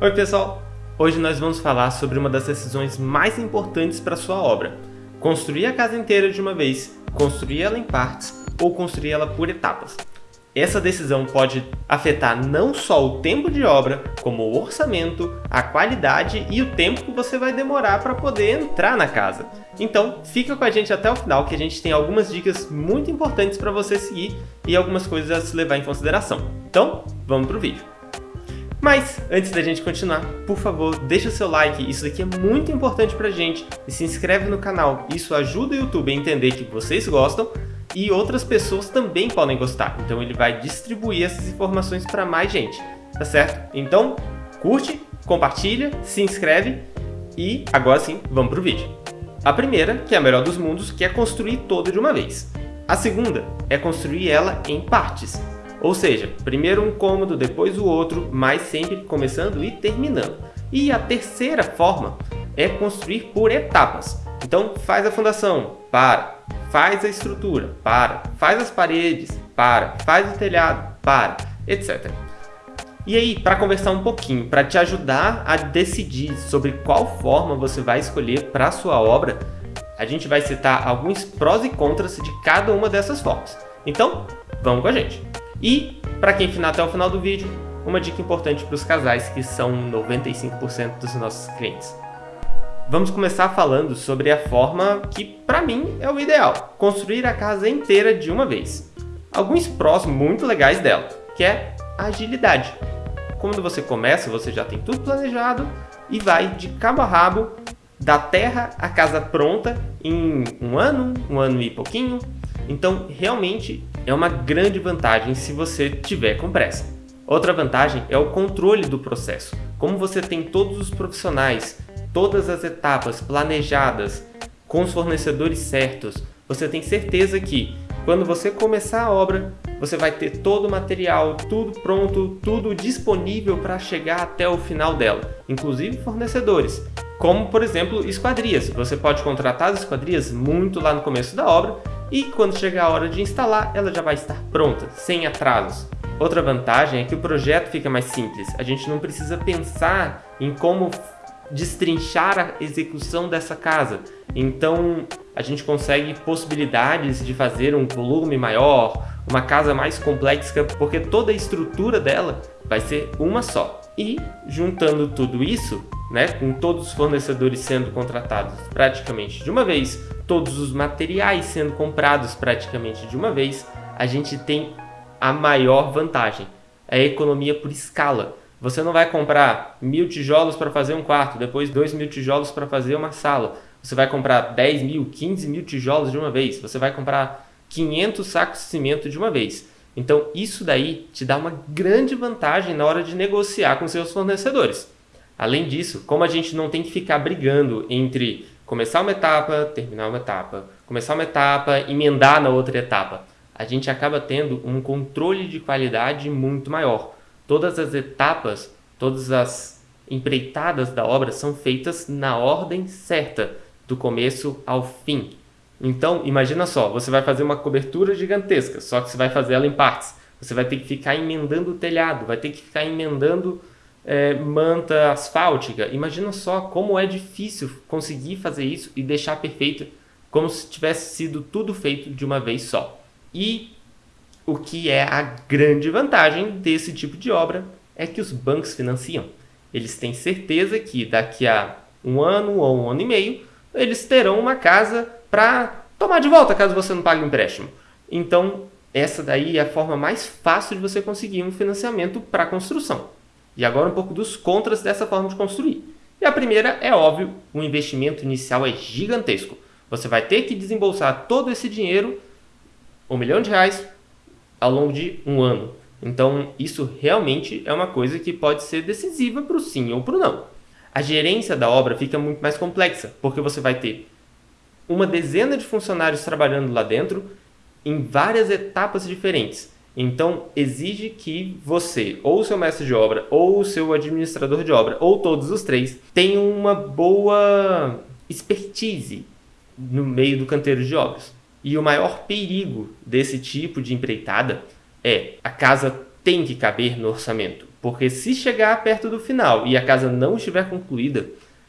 Oi pessoal, hoje nós vamos falar sobre uma das decisões mais importantes para sua obra. Construir a casa inteira de uma vez, construir ela em partes ou construir ela por etapas. Essa decisão pode afetar não só o tempo de obra, como o orçamento, a qualidade e o tempo que você vai demorar para poder entrar na casa. Então, fica com a gente até o final que a gente tem algumas dicas muito importantes para você seguir e algumas coisas a se levar em consideração. Então, vamos para o vídeo. Mas, antes da gente continuar, por favor, deixa seu like, isso daqui é muito importante pra gente, e se inscreve no canal, isso ajuda o YouTube a entender que vocês gostam, e outras pessoas também podem gostar, então ele vai distribuir essas informações para mais gente, tá certo? Então, curte, compartilha, se inscreve, e agora sim, vamos pro vídeo. A primeira, que é a melhor dos mundos, que é construir toda de uma vez. A segunda é construir ela em partes, ou seja, primeiro um cômodo, depois o outro, mas sempre começando e terminando. E a terceira forma é construir por etapas. Então faz a fundação, para, faz a estrutura, para, faz as paredes, para, faz o telhado, para, etc. E aí, para conversar um pouquinho, para te ajudar a decidir sobre qual forma você vai escolher para a sua obra, a gente vai citar alguns prós e contras de cada uma dessas formas. Então, vamos com a gente! E, para quem ficar até o final do vídeo, uma dica importante para os casais, que são 95% dos nossos clientes. Vamos começar falando sobre a forma que, para mim, é o ideal. Construir a casa inteira de uma vez. Alguns prós muito legais dela, que é a agilidade. Quando você começa, você já tem tudo planejado e vai de cabo a rabo da terra à casa pronta em um ano, um ano e pouquinho. Então, realmente, é uma grande vantagem se você tiver com pressa. Outra vantagem é o controle do processo. Como você tem todos os profissionais, todas as etapas planejadas, com os fornecedores certos, você tem certeza que quando você começar a obra, você vai ter todo o material, tudo pronto, tudo disponível para chegar até o final dela, inclusive fornecedores, como por exemplo esquadrias. Você pode contratar as esquadrias muito lá no começo da obra e quando chegar a hora de instalar, ela já vai estar pronta, sem atrasos. Outra vantagem é que o projeto fica mais simples, a gente não precisa pensar em como destrinchar a execução dessa casa. Então a gente consegue possibilidades de fazer um volume maior, uma casa mais complexa, porque toda a estrutura dela vai ser uma só. E juntando tudo isso, né, com todos os fornecedores sendo contratados praticamente de uma vez, todos os materiais sendo comprados praticamente de uma vez, a gente tem a maior vantagem, a economia por escala. Você não vai comprar mil tijolos para fazer um quarto, depois dois mil tijolos para fazer uma sala. Você vai comprar 10 mil, 15 mil tijolos de uma vez. Você vai comprar 500 sacos de cimento de uma vez. Então isso daí te dá uma grande vantagem na hora de negociar com seus fornecedores. Além disso, como a gente não tem que ficar brigando entre começar uma etapa, terminar uma etapa, começar uma etapa, emendar na outra etapa. A gente acaba tendo um controle de qualidade muito maior. Todas as etapas, todas as empreitadas da obra são feitas na ordem certa, do começo ao fim. Então, imagina só, você vai fazer uma cobertura gigantesca, só que você vai fazer ela em partes. Você vai ter que ficar emendando o telhado, vai ter que ficar emendando é, manta asfáltica. Imagina só como é difícil conseguir fazer isso e deixar perfeito como se tivesse sido tudo feito de uma vez só. E o que é a grande vantagem desse tipo de obra é que os bancos financiam. Eles têm certeza que daqui a um ano ou um ano e meio eles terão uma casa para tomar de volta caso você não pague o empréstimo. Então, essa daí é a forma mais fácil de você conseguir um financiamento para construção. E agora um pouco dos contras dessa forma de construir. E a primeira é óbvio, o investimento inicial é gigantesco. Você vai ter que desembolsar todo esse dinheiro, um milhão de reais, ao longo de um ano. Então isso realmente é uma coisa que pode ser decisiva para o sim ou para o não. A gerência da obra fica muito mais complexa, porque você vai ter uma dezena de funcionários trabalhando lá dentro em várias etapas diferentes. Então, exige que você, ou o seu mestre de obra, ou o seu administrador de obra, ou todos os três, tenham uma boa expertise no meio do canteiro de obras. E o maior perigo desse tipo de empreitada é a casa tem que caber no orçamento. porque se chegar perto do final e a casa não estiver concluída,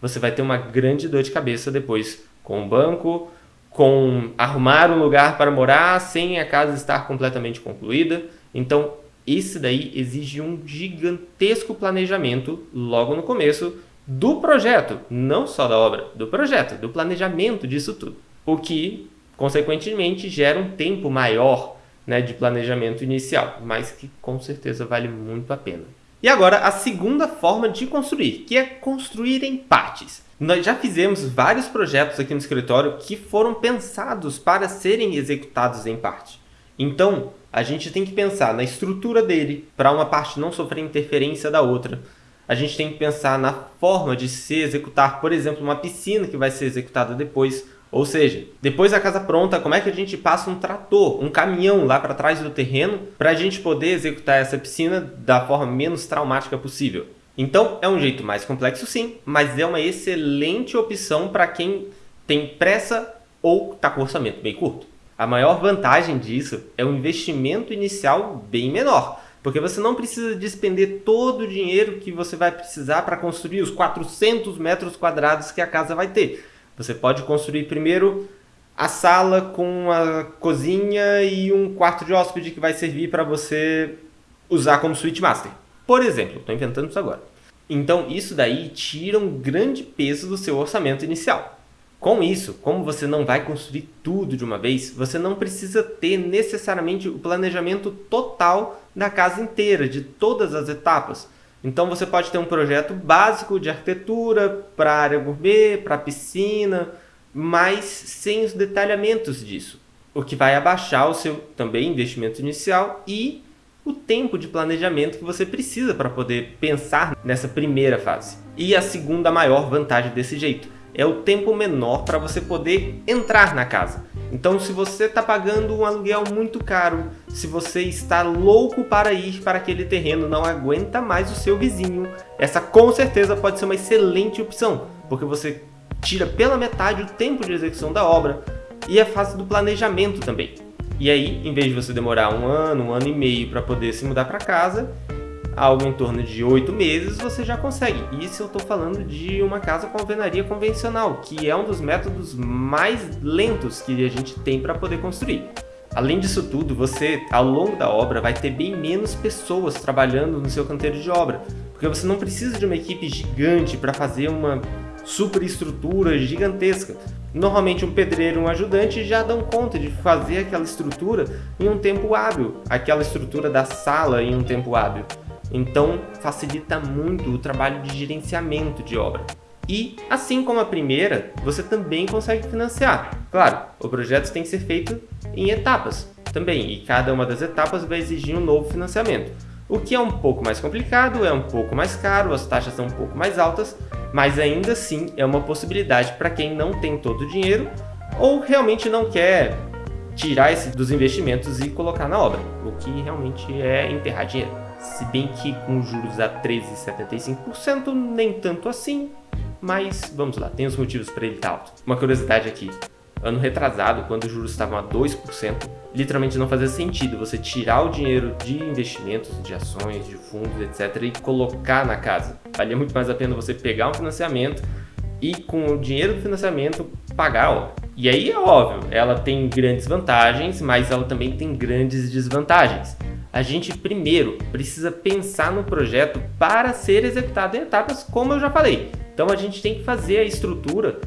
você vai ter uma grande dor de cabeça depois com o banco, com arrumar um lugar para morar sem a casa estar completamente concluída. Então, esse daí exige um gigantesco planejamento logo no começo do projeto, não só da obra, do projeto, do planejamento disso tudo. O que, consequentemente, gera um tempo maior né, de planejamento inicial, mas que com certeza vale muito a pena. E agora, a segunda forma de construir, que é construir em partes. Nós já fizemos vários projetos aqui no escritório que foram pensados para serem executados em parte. Então, a gente tem que pensar na estrutura dele, para uma parte não sofrer interferência da outra. A gente tem que pensar na forma de se executar, por exemplo, uma piscina que vai ser executada depois. Ou seja, depois da casa pronta, como é que a gente passa um trator, um caminhão lá para trás do terreno para a gente poder executar essa piscina da forma menos traumática possível? Então, é um jeito mais complexo sim, mas é uma excelente opção para quem tem pressa ou está com orçamento bem curto. A maior vantagem disso é o investimento inicial bem menor, porque você não precisa despender todo o dinheiro que você vai precisar para construir os 400 metros quadrados que a casa vai ter. Você pode construir primeiro a sala com a cozinha e um quarto de hóspede que vai servir para você usar como suíte master. Por exemplo, estou inventando isso agora. Então, isso daí tira um grande peso do seu orçamento inicial. Com isso, como você não vai construir tudo de uma vez, você não precisa ter necessariamente o planejamento total da casa inteira, de todas as etapas. Então você pode ter um projeto básico de arquitetura para área gourmet, para piscina, mas sem os detalhamentos disso, o que vai abaixar o seu também investimento inicial e o tempo de planejamento que você precisa para poder pensar nessa primeira fase. E a segunda maior vantagem desse jeito é o tempo menor para você poder entrar na casa. Então se você está pagando um aluguel muito caro, se você está louco para ir para aquele terreno, não aguenta mais o seu vizinho, essa com certeza pode ser uma excelente opção, porque você tira pela metade o tempo de execução da obra e a fase do planejamento também. E aí, em vez de você demorar um ano, um ano e meio para poder se mudar para casa, algo em torno de oito meses você já consegue. Isso eu estou falando de uma casa com alvenaria convencional, que é um dos métodos mais lentos que a gente tem para poder construir. Além disso tudo, você, ao longo da obra, vai ter bem menos pessoas trabalhando no seu canteiro de obra, porque você não precisa de uma equipe gigante para fazer uma superestrutura gigantesca. Normalmente um pedreiro e um ajudante já dão conta de fazer aquela estrutura em um tempo hábil, aquela estrutura da sala em um tempo hábil. Então facilita muito o trabalho de gerenciamento de obra. E, assim como a primeira, você também consegue financiar. Claro, o projeto tem que ser feito em etapas também, e cada uma das etapas vai exigir um novo financiamento. O que é um pouco mais complicado, é um pouco mais caro, as taxas são um pouco mais altas, mas ainda assim é uma possibilidade para quem não tem todo o dinheiro ou realmente não quer tirar esse dos investimentos e colocar na obra, o que realmente é enterrar dinheiro. Se bem que com juros a 13,75% nem tanto assim, mas vamos lá, tem os motivos para ele estar alto. Uma curiosidade aqui, ano retrasado, quando os juros estavam a 2%, literalmente não fazia sentido você tirar o dinheiro de investimentos, de ações, de fundos, etc. e colocar na casa. Valia muito mais a pena você pegar um financiamento e com o dinheiro do financiamento pagar a obra. E aí é óbvio, ela tem grandes vantagens, mas ela também tem grandes desvantagens. A gente primeiro precisa pensar no projeto para ser executado em etapas, como eu já falei. Então a gente tem que fazer a estrutura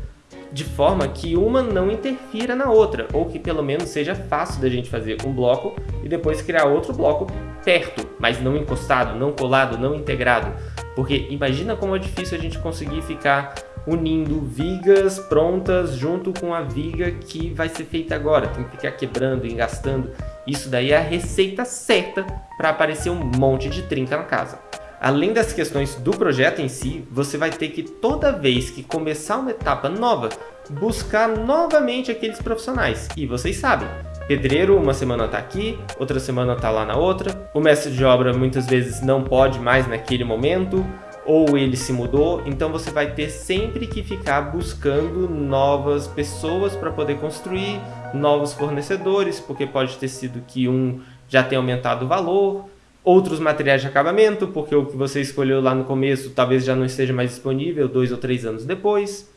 de forma que uma não interfira na outra, ou que pelo menos seja fácil da gente fazer um bloco e depois criar outro bloco perto, mas não encostado, não colado, não integrado. Porque imagina como é difícil a gente conseguir ficar unindo vigas prontas junto com a viga que vai ser feita agora. Tem que ficar quebrando, engastando. Isso daí é a receita certa para aparecer um monte de trinca na casa. Além das questões do projeto em si, você vai ter que toda vez que começar uma etapa nova, buscar novamente aqueles profissionais. E vocês sabem, pedreiro uma semana está aqui, outra semana está lá na outra, o mestre de obra muitas vezes não pode mais naquele momento, ou ele se mudou, então você vai ter sempre que ficar buscando novas pessoas para poder construir, novos fornecedores, porque pode ter sido que um já tenha aumentado o valor, outros materiais de acabamento, porque o que você escolheu lá no começo talvez já não esteja mais disponível dois ou três anos depois.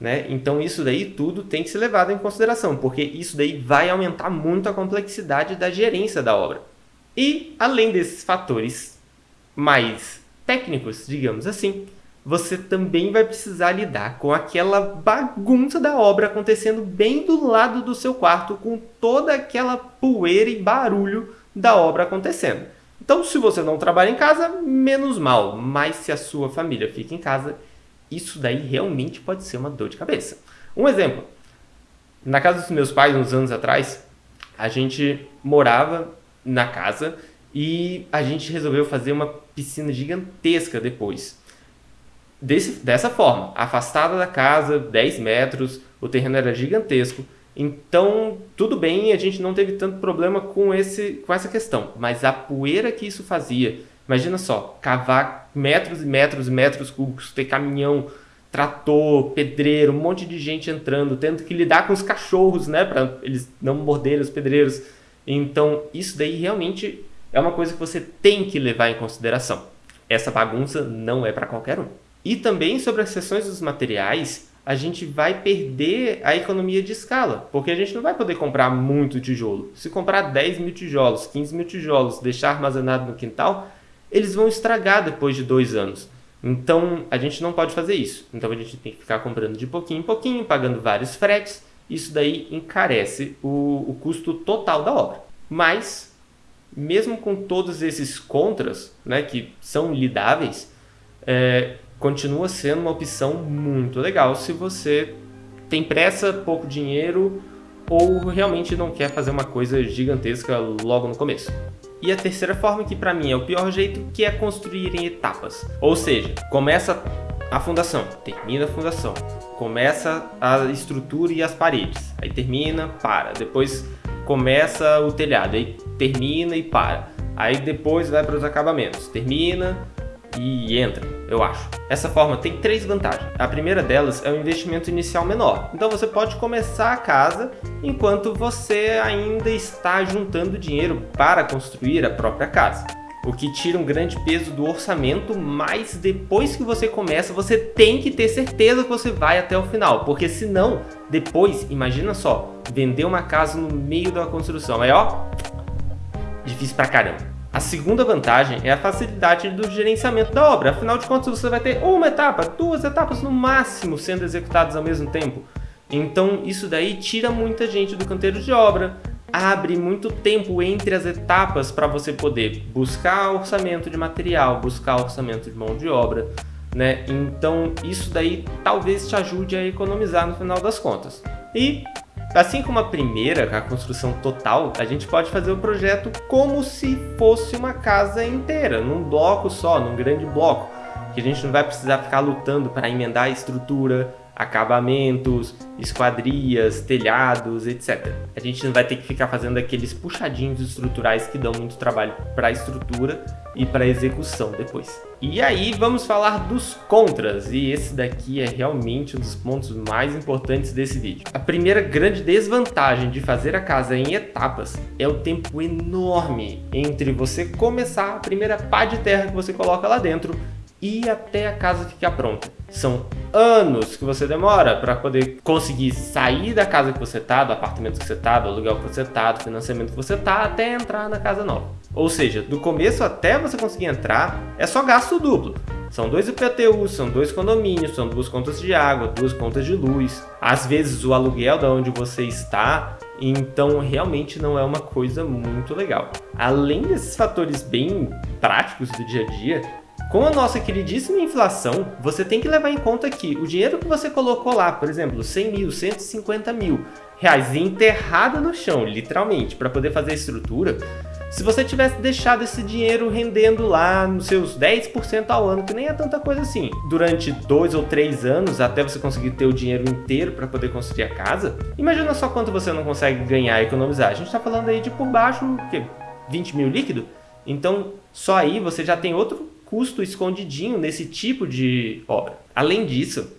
Né? Então isso daí tudo tem que ser levado em consideração, porque isso daí vai aumentar muito a complexidade da gerência da obra. E além desses fatores mais técnicos, digamos assim, você também vai precisar lidar com aquela bagunça da obra acontecendo bem do lado do seu quarto, com toda aquela poeira e barulho da obra acontecendo. Então, se você não trabalha em casa, menos mal, mas se a sua família fica em casa, isso daí realmente pode ser uma dor de cabeça. Um exemplo: na casa dos meus pais, uns anos atrás, a gente morava na casa e a gente resolveu fazer uma piscina gigantesca depois. Desse, dessa forma, afastada da casa, 10 metros, o terreno era gigantesco. Então, tudo bem, a gente não teve tanto problema com, esse, com essa questão. Mas a poeira que isso fazia, imagina só, cavar metros e metros e metros cúbicos, ter caminhão, trator, pedreiro, um monte de gente entrando, tendo que lidar com os cachorros, né, para eles não morderem os pedreiros. Então, isso daí realmente é uma coisa que você tem que levar em consideração. Essa bagunça não é para qualquer um. E também sobre as seções dos materiais, a gente vai perder a economia de escala, porque a gente não vai poder comprar muito tijolo. Se comprar 10 mil tijolos, 15 mil tijolos, deixar armazenado no quintal, eles vão estragar depois de dois anos. Então a gente não pode fazer isso. Então a gente tem que ficar comprando de pouquinho em pouquinho, pagando vários fretes. Isso daí encarece o, o custo total da obra. Mas, mesmo com todos esses contras, né, que são lidáveis, é, continua sendo uma opção muito legal se você tem pressa, pouco dinheiro ou realmente não quer fazer uma coisa gigantesca logo no começo. E a terceira forma, que para mim é o pior jeito, que é construir em etapas. Ou seja, começa a fundação, termina a fundação, começa a estrutura e as paredes, aí termina, para, depois começa o telhado, aí termina e para, aí depois vai para os acabamentos, termina, e entra, eu acho. Essa forma tem três vantagens. A primeira delas é o investimento inicial menor. Então você pode começar a casa enquanto você ainda está juntando dinheiro para construir a própria casa. O que tira um grande peso do orçamento, mas depois que você começa, você tem que ter certeza que você vai até o final, porque senão, depois, imagina só, vender uma casa no meio da construção, aí ó, difícil pra caramba. A segunda vantagem é a facilidade do gerenciamento da obra, afinal de contas você vai ter uma etapa, duas etapas no máximo sendo executadas ao mesmo tempo. Então isso daí tira muita gente do canteiro de obra, abre muito tempo entre as etapas para você poder buscar orçamento de material, buscar orçamento de mão de obra, né? Então isso daí talvez te ajude a economizar no final das contas. E Assim como a primeira, a construção total, a gente pode fazer o projeto como se fosse uma casa inteira, num bloco só, num grande bloco, que a gente não vai precisar ficar lutando para emendar a estrutura, acabamentos, esquadrias, telhados, etc. A gente não vai ter que ficar fazendo aqueles puxadinhos estruturais que dão muito trabalho para a estrutura e para a execução depois. E aí vamos falar dos contras, e esse daqui é realmente um dos pontos mais importantes desse vídeo. A primeira grande desvantagem de fazer a casa em etapas é o tempo enorme entre você começar a primeira pá de terra que você coloca lá dentro e até a casa ficar pronta. São anos que você demora para poder conseguir sair da casa que você está, do apartamento que você está, do aluguel que você está, do financiamento que você está, até entrar na casa nova. Ou seja, do começo até você conseguir entrar, é só gasto duplo. São dois IPTUs, são dois condomínios, são duas contas de água, duas contas de luz. Às vezes o aluguel da onde você está, então realmente não é uma coisa muito legal. Além desses fatores bem práticos do dia a dia, com a nossa queridíssima inflação, você tem que levar em conta que o dinheiro que você colocou lá, por exemplo, 100 mil, 150 mil reais enterrado no chão, literalmente, para poder fazer a estrutura, se você tivesse deixado esse dinheiro rendendo lá nos seus 10% ao ano, que nem é tanta coisa assim, durante dois ou três anos, até você conseguir ter o dinheiro inteiro para poder construir a casa, imagina só quanto você não consegue ganhar e economizar. A gente está falando aí de por baixo, o quê? 20 mil líquido? Então, só aí você já tem outro custo escondidinho nesse tipo de obra. Além disso,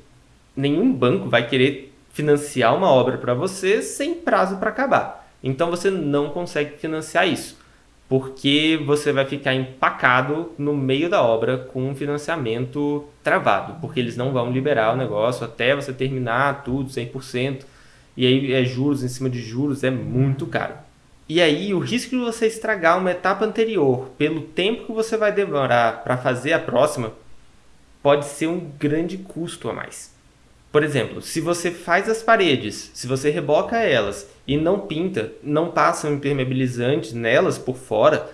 nenhum banco vai querer financiar uma obra para você sem prazo para acabar. Então você não consegue financiar isso. porque você vai ficar empacado no meio da obra com um financiamento travado, porque eles não vão liberar o negócio até você terminar tudo 100%, e aí é juros em cima de juros, é muito caro. E aí o risco de você estragar uma etapa anterior pelo tempo que você vai demorar para fazer a próxima pode ser um grande custo a mais. Por exemplo, se você faz as paredes, se você reboca elas e não pinta, não passa um impermeabilizante nelas por fora,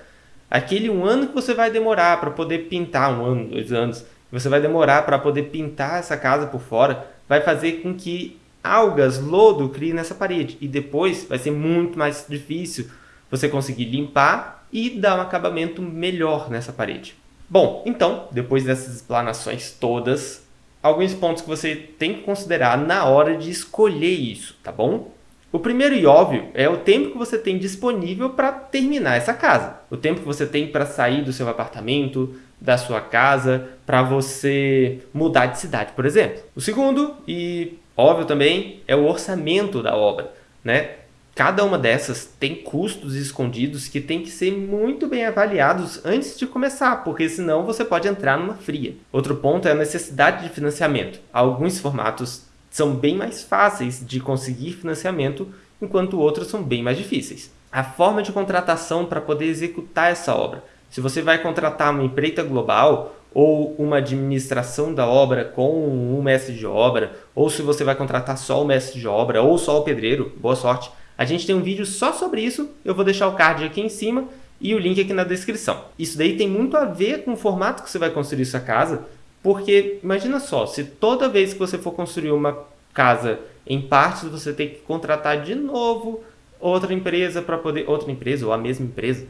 aquele um ano que você vai demorar para poder pintar, um ano, dois anos, você vai demorar para poder pintar essa casa por fora, vai fazer com que algas, lodo criem nessa parede. E depois vai ser muito mais difícil você conseguir limpar e dar um acabamento melhor nessa parede. Bom, então, depois dessas explanações todas, alguns pontos que você tem que considerar na hora de escolher isso, tá bom? O primeiro e óbvio é o tempo que você tem disponível para terminar essa casa. O tempo que você tem para sair do seu apartamento, da sua casa, para você mudar de cidade, por exemplo. O segundo e óbvio também é o orçamento da obra, né? Cada uma dessas tem custos escondidos que tem que ser muito bem avaliados antes de começar, porque senão você pode entrar numa fria. Outro ponto é a necessidade de financiamento. Alguns formatos são bem mais fáceis de conseguir financiamento, enquanto outros são bem mais difíceis. A forma de contratação para poder executar essa obra. Se você vai contratar uma empreita global, ou uma administração da obra com um mestre de obra, ou se você vai contratar só o mestre de obra, ou só o pedreiro, boa sorte. A gente tem um vídeo só sobre isso, eu vou deixar o card aqui em cima e o link aqui na descrição. Isso daí tem muito a ver com o formato que você vai construir sua casa, porque imagina só, se toda vez que você for construir uma casa em partes, você tem que contratar de novo outra empresa para poder, outra empresa ou a mesma empresa,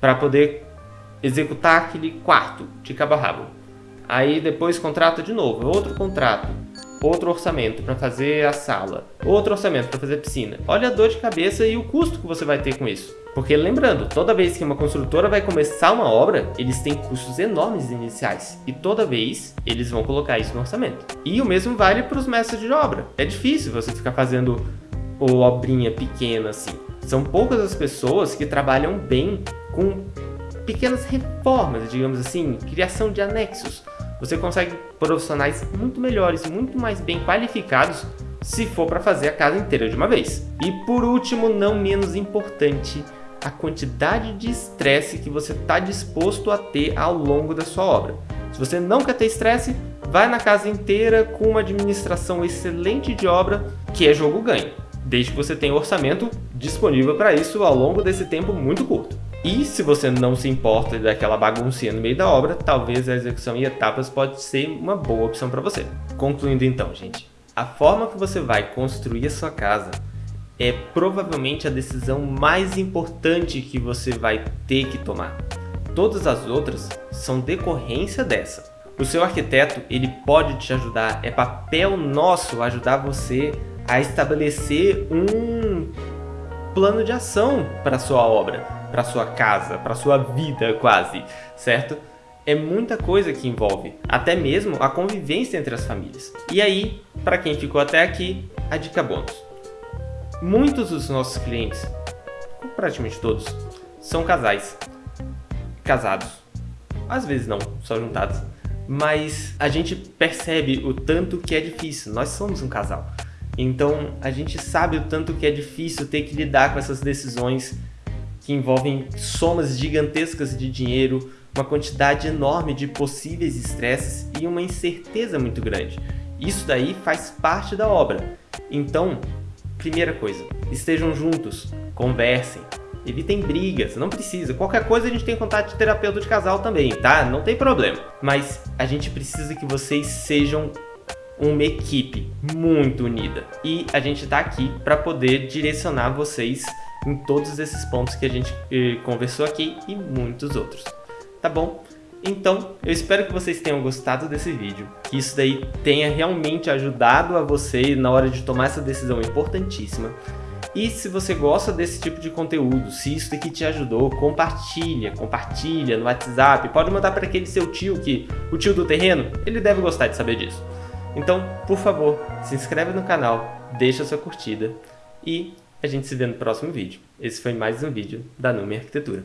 para poder executar aquele quarto de cabo a rabo. Aí depois contrata de novo, outro contrato outro orçamento para fazer a sala, outro orçamento para fazer a piscina. Olha a dor de cabeça e o custo que você vai ter com isso. Porque lembrando, toda vez que uma construtora vai começar uma obra, eles têm custos enormes iniciais. E toda vez eles vão colocar isso no orçamento. E o mesmo vale para os mestres de obra. É difícil você ficar fazendo obrinha pequena assim. São poucas as pessoas que trabalham bem com pequenas reformas, digamos assim, criação de anexos você consegue profissionais muito melhores, muito mais bem qualificados se for para fazer a casa inteira de uma vez. E por último, não menos importante, a quantidade de estresse que você está disposto a ter ao longo da sua obra. Se você não quer ter estresse, vai na casa inteira com uma administração excelente de obra, que é jogo ganho, desde que você tenha orçamento disponível para isso ao longo desse tempo muito curto. E se você não se importa daquela baguncinha no meio da obra, talvez a execução em etapas pode ser uma boa opção para você. Concluindo então, gente, a forma que você vai construir a sua casa é provavelmente a decisão mais importante que você vai ter que tomar. Todas as outras são decorrência dessa. O seu arquiteto ele pode te ajudar, é papel nosso ajudar você a estabelecer um plano de ação para sua obra para sua casa, para sua vida quase, certo? É muita coisa que envolve, até mesmo a convivência entre as famílias. E aí, para quem ficou até aqui, a dica bônus. Muitos dos nossos clientes, praticamente todos, são casais, casados. Às vezes não, só juntados. Mas a gente percebe o tanto que é difícil. Nós somos um casal. Então a gente sabe o tanto que é difícil ter que lidar com essas decisões que envolvem somas gigantescas de dinheiro, uma quantidade enorme de possíveis estresses e uma incerteza muito grande. Isso daí faz parte da obra. Então, primeira coisa, estejam juntos, conversem, evitem brigas, não precisa. Qualquer coisa a gente tem contato de terapeuta de casal também, tá? Não tem problema. Mas a gente precisa que vocês sejam uma equipe muito unida. E a gente está aqui para poder direcionar vocês em todos esses pontos que a gente eh, conversou aqui e muitos outros. Tá bom? Então, eu espero que vocês tenham gostado desse vídeo, que isso daí tenha realmente ajudado a você na hora de tomar essa decisão importantíssima. E se você gosta desse tipo de conteúdo, se isso daqui te ajudou, compartilha, compartilha no WhatsApp, pode mandar para aquele seu tio que, o tio do terreno, ele deve gostar de saber disso. Então, por favor, se inscreve no canal, deixa sua curtida e a gente se vê no próximo vídeo. Esse foi mais um vídeo da Nume Arquitetura.